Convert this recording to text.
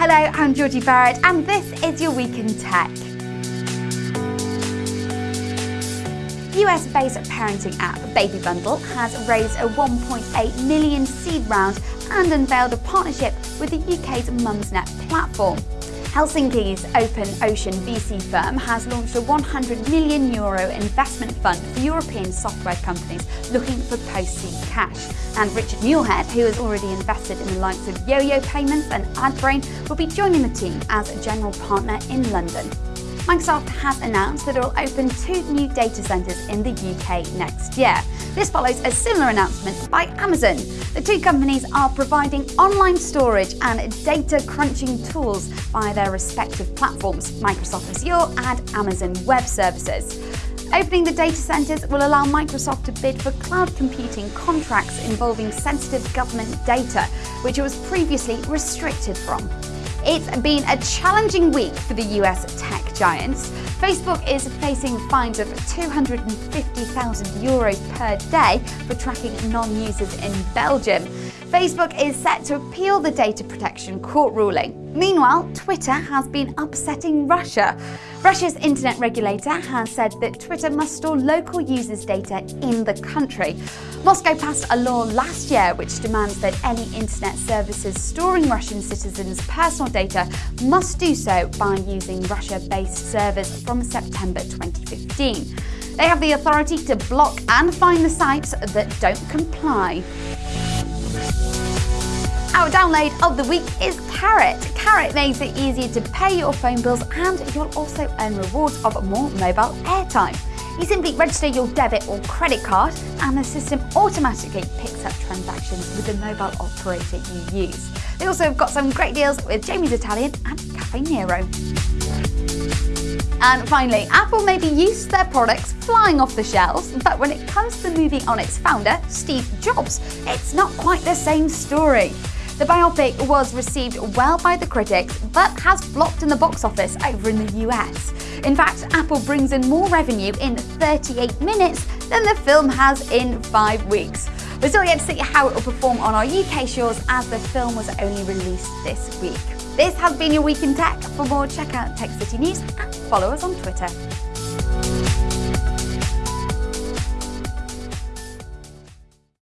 Hello, I'm Georgie Barrett, and this is your Week in Tech. US-based parenting app Baby Bundle has raised a 1.8 million seed round and unveiled a partnership with the UK's Mumsnet platform. Helsinki's Open Ocean VC firm has launched a 100 million euro investment fund for European software companies looking for post-seed cash. And Richard Muirhead, who has already invested in the likes of YoYo Payments and AdBrain, will be joining the team as a general partner in London. Microsoft has announced that it will open two new data centres in the UK next year. This follows a similar announcement by Amazon. The two companies are providing online storage and data crunching tools via their respective platforms, Microsoft Azure and Amazon Web Services. Opening the data centres will allow Microsoft to bid for cloud computing contracts involving sensitive government data, which it was previously restricted from. It's been a challenging week for the US tech giants. Facebook is facing fines of 250,000 euros per day for tracking non-users in Belgium. Facebook is set to appeal the data protection court ruling. Meanwhile, Twitter has been upsetting Russia. Russia's internet regulator has said that Twitter must store local users' data in the country. Moscow passed a law last year which demands that any internet services storing Russian citizens' personal data must do so by using Russia-based servers from September 2015. They have the authority to block and fine the sites that don't comply. Our download of the week is Carrot. Carrot makes it easier to pay your phone bills and you'll also earn rewards of more mobile airtime. You simply register your debit or credit card and the system automatically picks up transactions with the mobile operator you use. They also have got some great deals with Jamie's Italian and Cafe Nero. And finally, Apple may be used to their products flying off the shelves, but when it comes to the moving on its founder, Steve Jobs, it's not quite the same story. The biopic was received well by the critics, but has flopped in the box office over in the US. In fact, Apple brings in more revenue in 38 minutes than the film has in five weeks. We're still yet to see how it will perform on our UK shores as the film was only released this week. This has been your Week in Tech. For more, check out Tech City News and follow us on Twitter.